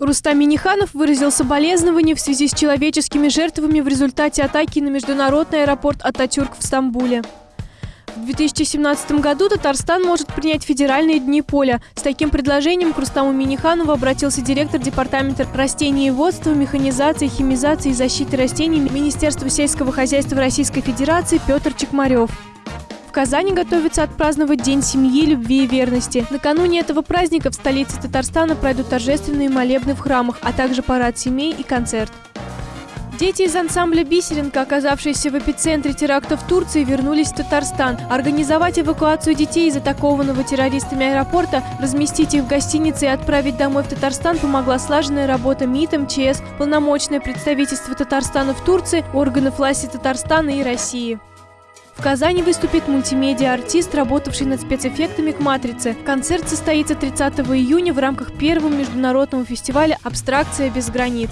Рустам Миниханов выразил соболезнования в связи с человеческими жертвами в результате атаки на международный аэропорт Ататюрк в Стамбуле. В 2017 году Татарстан может принять федеральные дни поля. С таким предложением к Рустаму Миниханову обратился директор Департамента растениеводства, механизации, химизации и защиты растений Министерства сельского хозяйства Российской Федерации Петр Чекмарев. В Казани готовится отпраздновать День семьи, любви и верности. Накануне этого праздника в столице Татарстана пройдут торжественные молебны в храмах, а также парад семей и концерт. Дети из ансамбля «Бисеринка», оказавшиеся в эпицентре теракта в Турции, вернулись в Татарстан. Организовать эвакуацию детей из атакованного террористами аэропорта, разместить их в гостинице и отправить домой в Татарстан помогла слаженная работа МИД, МЧС, полномочное представительство Татарстана в Турции, органов власти Татарстана и России. В Казани выступит мультимедиа-артист, работавший над спецэффектами к «Матрице». Концерт состоится 30 июня в рамках первого международного фестиваля «Абстракция без границ».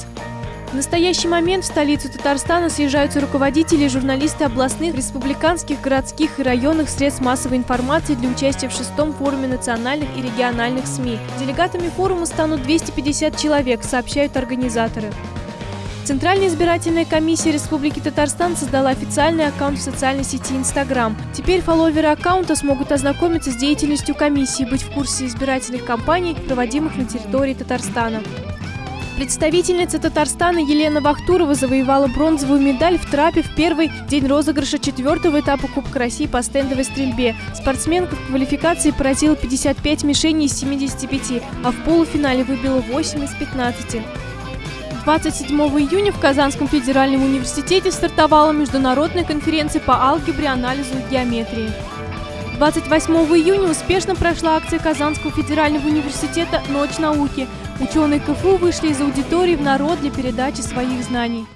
В настоящий момент в столицу Татарстана съезжаются руководители и журналисты областных, республиканских, городских и районных средств массовой информации для участия в шестом форуме национальных и региональных СМИ. Делегатами форума станут 250 человек, сообщают организаторы. Центральная избирательная комиссия Республики Татарстан создала официальный аккаунт в социальной сети Инстаграм. Теперь фолловеры аккаунта смогут ознакомиться с деятельностью комиссии, быть в курсе избирательных кампаний, проводимых на территории Татарстана. Представительница Татарстана Елена Вахтурова завоевала бронзовую медаль в трапе в первый день розыгрыша четвертого этапа Кубка России по стендовой стрельбе. Спортсменка в квалификации поразила 55 мишеней из 75, а в полуфинале выбила 8 из 15. 27 июня в Казанском федеральном университете стартовала международная конференция по алгебре, анализу и геометрии. 28 июня успешно прошла акция Казанского федерального университета «Ночь науки». Ученые КФУ вышли из аудитории в народ для передачи своих знаний.